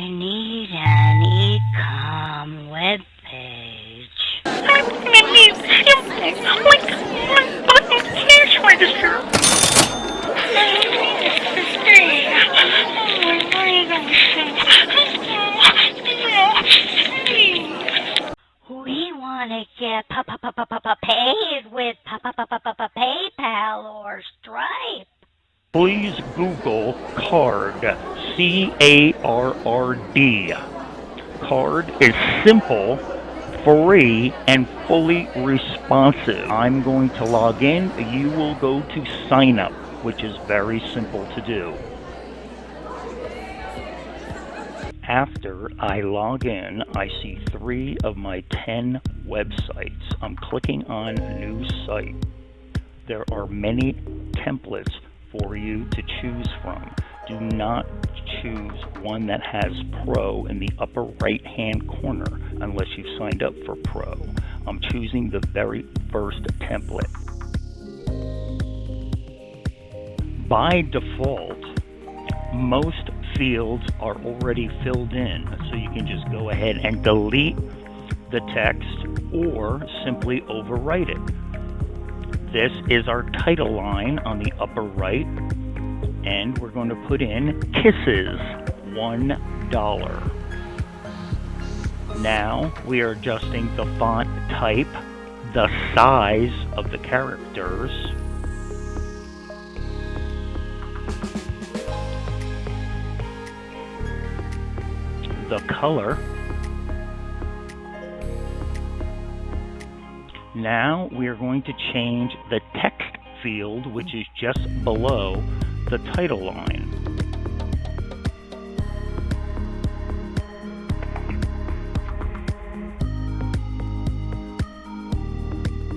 I need an e-com webpage. Cash register. We want to get pa pa pa pa pa pa paid with pa pa pa pa pa pa PayPal or Stripe. Please Google Carrd. C A R R D. Carrd is simple, free, and fully responsive. I'm going to log in. You will go to sign up, which is very simple to do. After I log in, I see three of my 10 websites. I'm clicking on New Site. There are many templates for you to choose from. Do not choose one that has Pro in the upper right hand corner unless you've signed up for Pro. I'm choosing the very first template. By default, most fields are already filled in, so you can just go ahead and delete the text or simply overwrite it. This is our title line on the upper right, and we're going to put in kisses, $1. Now we are adjusting the font type, the size of the characters, the color. Now we are going to change the text field, which is just below the title line.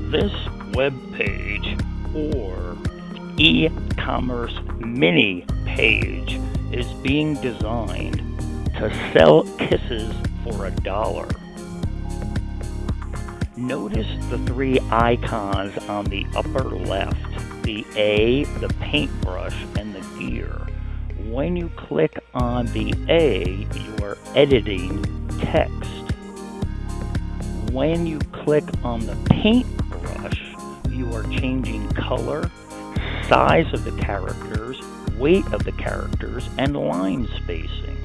This web page or e-commerce mini page is being designed to sell kisses for a dollar. Notice the three icons on the upper left, the A, the paintbrush, and the gear. When you click on the A, you are editing text. When you click on the paintbrush, you are changing color, size of the characters, weight of the characters, and line spacing.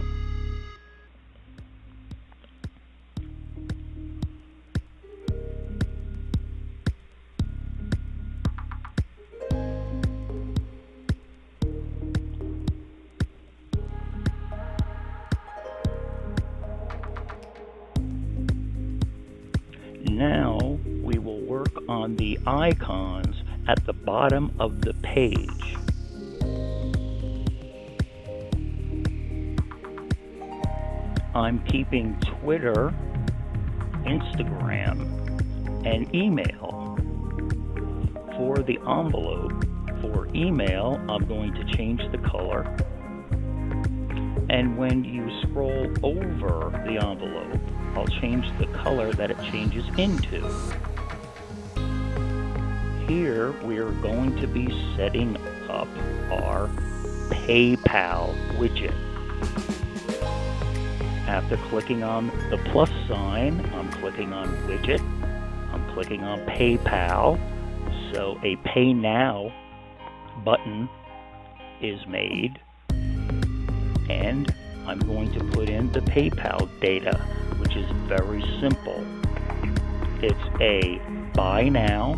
Now we will work on the icons at the bottom of the page. I'm keeping Twitter, Instagram, and email. For the envelope, for email, I'm going to change the color. And when you scroll over the envelope, I'll change the color that it changes into. Here we're going to be setting up our PayPal widget. After clicking on the plus sign, I'm clicking on widget. I'm clicking on PayPal. So a pay now button is made and I'm going to put in the PayPal data is very simple. It's a buy now,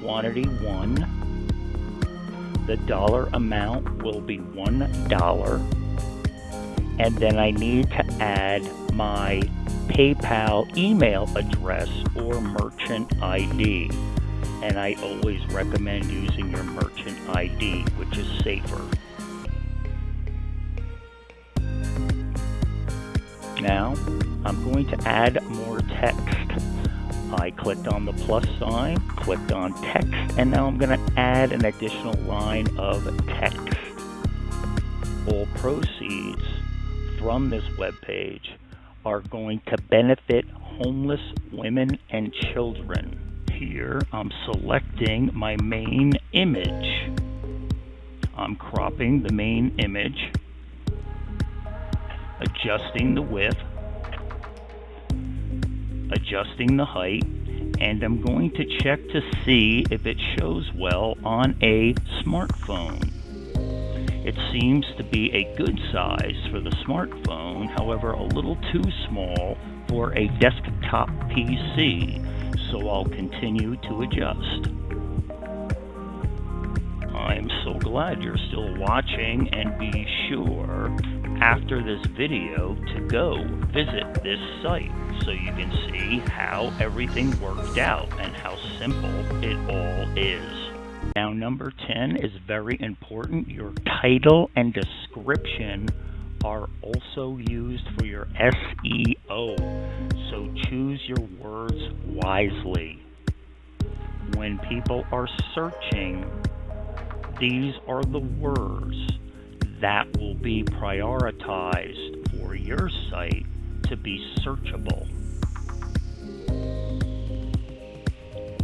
quantity one, the dollar amount will be one dollar, and then I need to add my PayPal email address or merchant ID. And I always recommend using your merchant ID, which is safer. Now, I'm going to add more text. I clicked on the plus sign, clicked on text, and now I'm going to add an additional line of text. All proceeds from this web page are going to benefit homeless women and children. Here, I'm selecting my main image. I'm cropping the main image adjusting the width, adjusting the height, and I'm going to check to see if it shows well on a smartphone. It seems to be a good size for the smartphone, however a little too small for a desktop PC, so I'll continue to adjust. I'm so glad you're still watching and be sure after this video to go visit this site so you can see how everything worked out and how simple it all is. Now number 10 is very important. Your title and description are also used for your SEO, so choose your words wisely. When people are searching, these are the words that will be prioritized for your site to be searchable.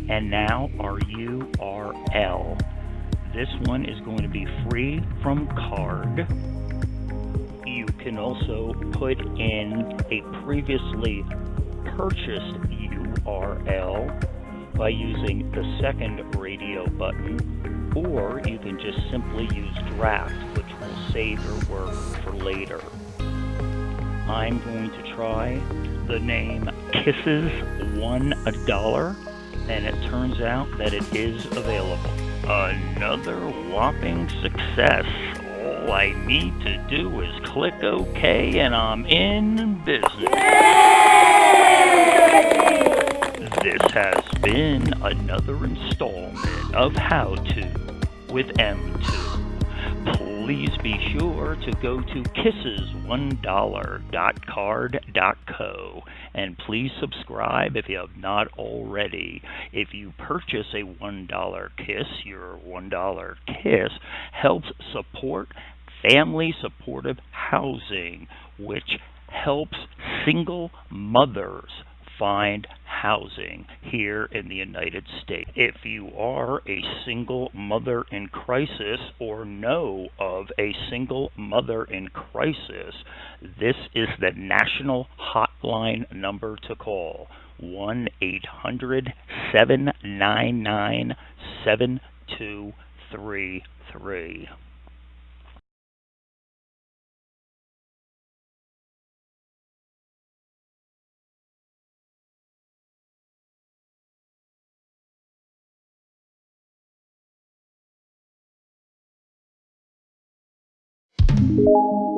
And now our URL. This one is going to be free from Carrd. You can also put in a previously purchased URL by using the second radio button, or you can just simply use draft, save your work for later. I'm going to try the name Kisses One Dollar and it turns out that it is available. Another whopping success. All I need to do is click OK and I'm in business. This has been another installment of How To with M2 please be sure to go to kisses1dollar.carrd.co and please subscribe if you have not already. If you purchase a $1 kiss, your $1 kiss helps support family supportive housing, which helps single mothers find housing here in the United States. If you are a single mother in crisis or know of a single mother in crisis, this is the national hotline number to call 1 800 799 7233. You